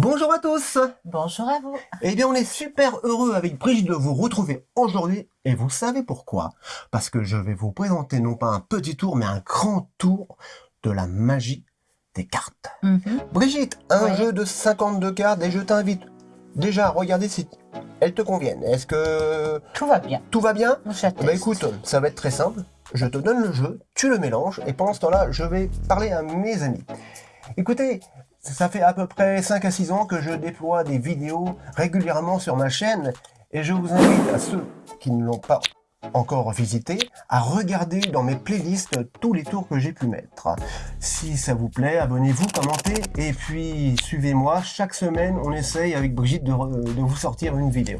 Bonjour à tous Bonjour à vous Eh bien, on est super heureux avec Brigitte de vous retrouver aujourd'hui, et vous savez pourquoi? Parce que je vais vous présenter non pas un petit tour, mais un grand tour de la magie des cartes. Mhm. Brigitte, un Ouais. jeu de 52 cartes, et je t'invite déjà à regarder si elles te conviennent. Est-ce que Tout va bien. tout va bien? Bah écoute, ça va être très simple. Je te donne le jeu, tu le mélanges, et pendant ce temps-là, je vais parler à mes amis. Écoutez, ça fait à peu près 5 à 6 ans que je déploie des vidéos régulièrement sur ma chaîne, et je vous invite à ceux qui ne l'ont pas encore visité, à regarder dans mes playlists tous les tours que j'ai pu mettre. Si ça vous plaît, abonnez-vous, commentez, et puis suivez-moi. Chaque semaine, on essaye avec Brigitte de, vous sortir une vidéo.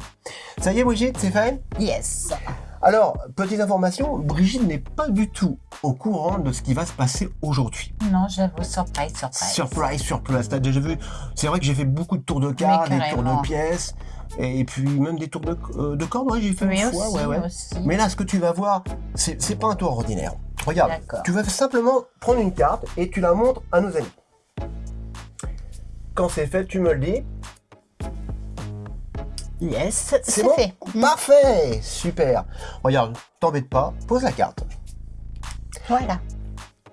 Ça y est Brigitte, c'est fait? Yes. Alors, petite information, Brigitte n'est pas du tout au courant de ce qui va se passer aujourd'hui. Non, j'avoue, surprise, surprise. Surprise, surprise, t'as déjà vu C'est vrai que j'ai fait beaucoup de tours de cartes, Mais des tours de pièces, et puis même des tours de, euh, de cordes, ouais, j'ai fait Oui, une aussi, fois, ouais, ouais. aussi. Mais là, ce que tu vas voir, c'est pas un tour ordinaire. Regarde, tu vas simplement prendre une carte et tu la montres à nos amis. Quand c'est fait, tu me le dis. Yes, C'est bon fait. Parfait Super Regarde, t'embête pas, pose la carte. Voilà.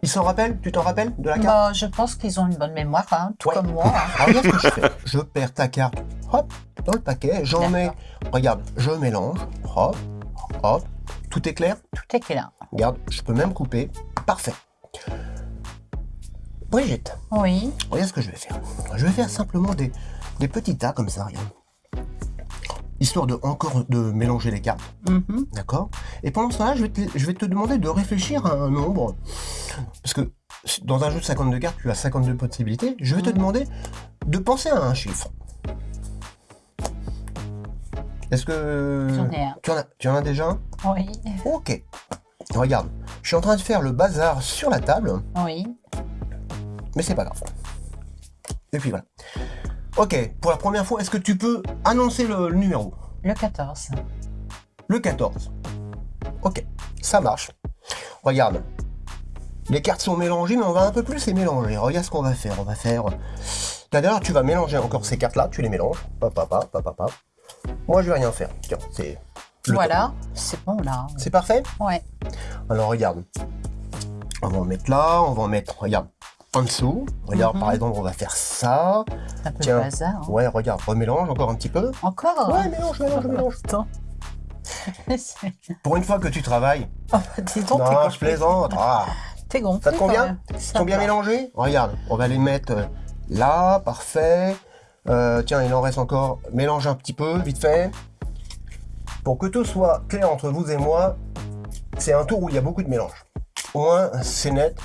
Ils s'en rappellent? Tu t'en rappelles de la carte? Bon, je pense qu'ils ont une bonne mémoire, hein, tout Ouais. comme moi. hein. Alors regarde ce que je fais. Je perds ta carte, hop, dans le paquet, j'en mets, regarde, je mélange, hop, hop, tout est clair? Tout est clair. Regarde, je peux même couper, parfait. Brigitte, Oui. regarde ce que je vais faire. Je vais faire simplement des, des petits tas comme ça, regarde. Histoire de encore de mélanger les cartes, Mhm. d'accord? Et pendant ce temps-là, je, vais te- je vais te demander de réfléchir à un nombre. Parce que dans un jeu de 52 cartes, tu as 52 possibilités. Je vais te Mhm. demander de penser à un chiffre. Est-ce que... J'en ai un. Tu en as, tu en as déjà un? Oui. Ok. Regarde, je suis en train de faire le bazar sur la table, Oui. mais c'est pas grave. Et puis voilà. Ok, pour la première fois, est-ce que tu peux annoncer le, le numéro? Le 14. Le 14. Ok, ça marche. Regarde. Les cartes sont mélangées, mais on va un peu plus les mélanger. Regarde ce qu'on va faire. On va faire... D'ailleurs, tu vas mélanger encore ces cartes-là. Tu les mélanges. Hop, hop, hop, hop. Moi, je vais rien faire. Tiens, c'est... Voilà. C'est bon, là. C'est parfait? Ouais. Alors regarde, on va en mettre là, on va en mettre, regarde, en dessous. Regarde, Mhm. par exemple, on va faire ça. Un peu Tiens. le hasard. hein. Ouais, regarde, remélange encore un petit peu. Encore? Ouais, mélange, mélange, mélange. Attends. Pour une fois que tu travailles. oh, dis donc, non, je plaisante. Ah, T'es gonflé. ça te convient. Ils sont bien mélangés Regarde, on va les mettre euh, là, parfait. Euh, tiens, il en reste encore. Mélange un petit peu, vite fait. Pour que tout soit clair entre vous et moi, c'est un tour où il y a beaucoup de mélange. Au moins, c'est net.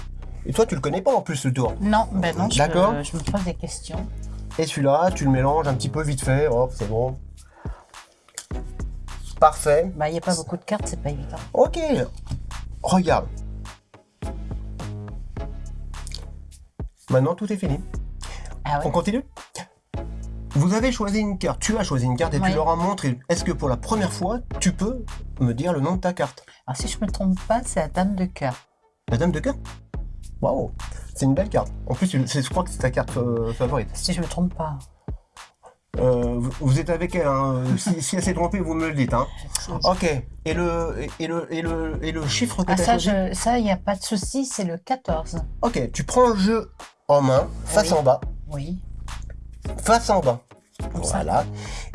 Et toi, tu le connais pas en plus ce tour. Non, ben non, je, D'accord. je me pose des questions. Et celui-là, tu le mélanges un petit peu vite fait. Hop, c'est bon. Parfait. Bah, il n'y a pas beaucoup de cartes, c'est pas évident. Ok. Regarde. Maintenant, tout est fini. Ah On continue? Vous avez choisi une carte. Tu as choisi une carte et tu leur as montré. Est-ce que pour la première fois, tu peux me dire le nom de ta carte? Alors, si je me trompe pas, c'est la dame de cœur. La dame de cœur? Waouh C'est une belle carte. En plus, je crois que c'est ta carte euh, favorite. Si je me trompe pas. Euh, vous, vous êtes avec elle. hein. Si, si elle s'est trompée, vous me le dites. Hein. Ok. Et le, et le, et le, et le chiffre que Ah, tu as ça, je, ça, il n'y a pas de souci, c'est le 14. Ok, tu prends le jeu en main, face Oui. en bas, Oui. face en bas. Comme ça. Voilà.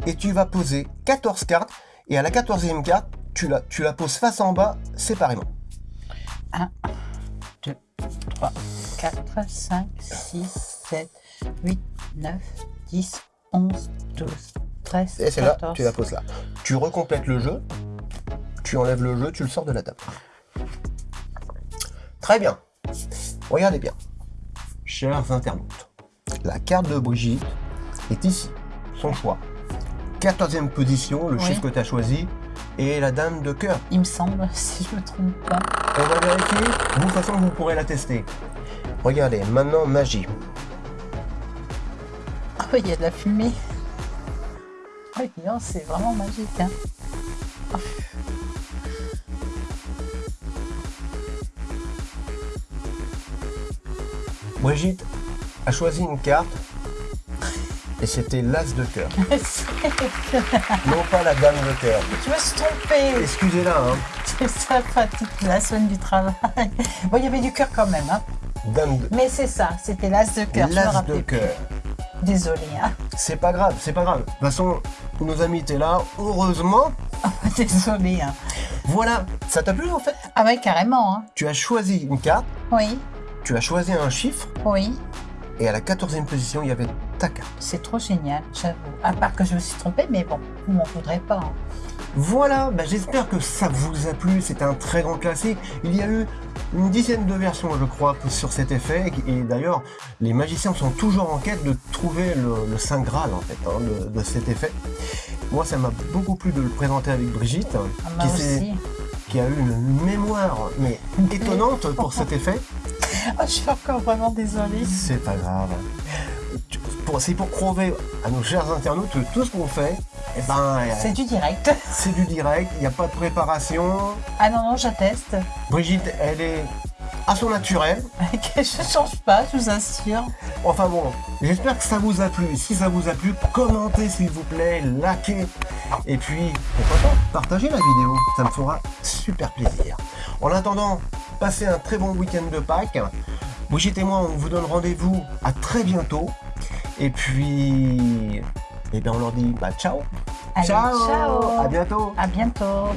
Et tu vas poser 14 cartes. Et à la 14e carte, tu la, tu la poses face en bas séparément. 3, 4, 5, 6, 7, 8, 9, 10, 11, 12, 13, Et c'est là, 14. tu la poses là. Tu recomplètes le jeu. Tu enlèves le jeu, tu le sors de la table. Très bien. Regardez bien. Chers internautes, la carte de Brigitte est ici. Son choix. 14e position, le Oui. chiffre que tu as choisi, et la dame de cœur. Il me semble, si je me trompe pas. On va vérifier. De toute façon, vous pourrez la tester. Regardez, maintenant, magie. Ah oui, il y a de la fumée. Oui, non, c'est vraiment magique. Hein. Brigitte a choisi une carte Et c'était l'as de cœur, non pas la dame de cœur. Je me suis trompée. Excusez-la, hein. C'est ça, pratique la semaine du travail. Bon, il y avait du cœur quand même, hein. Dame de... Mais c'est ça, c'était l'as de cœur. L'as de cœur. Désolée, hein. C'est pas grave, c'est pas grave. De toute façon, nos amis étaient là, heureusement. Désolée, hein. Voilà, ça t'a plu en fait? Ah ouais, carrément, hein. Tu as choisi une carte, Oui, tu as choisi un chiffre, oui. Et à la 14e position, il y avait ta carte. C'est trop génial, j'avoue. À part que je me suis trompée, mais bon, vous m'en voudrez pas. hein. Voilà, bah, j'espère que ça vous a plu. C'était un très grand classique. Il y a eu une dizaine de versions, je crois, sur cet effet. Et d'ailleurs, les magiciens sont toujours en quête de trouver le, le Saint Graal, en fait, hein, de, de cet effet. Moi, ça m'a beaucoup plu de le présenter avec Brigitte, Ah, qui, qui a eu une mémoire mais étonnante pour cet effet. Oh, je suis encore vraiment désolée. C'est pas grave. C'est pour prouver à nos chers internautes que tout ce qu'on fait, eh ben, C'est du direct. c'est du direct, il n'y a pas de préparation. Ah non, non, j'atteste. Brigitte, elle est à son naturel. je change pas, je vous assure. Enfin bon, j'espère que ça vous a plu. Si ça vous a plu, commentez s'il vous plaît, likez. Et puis, pourquoi pas, partagez la vidéo. Ça me fera super plaisir. En attendant, passez un très bon week-end de Pâques. Brigitte et moi, on vous donne rendez-vous à très bientôt. Et puis, eh bien, on leur dit bah, ciao. Allez, ciao. À bientôt. À bientôt.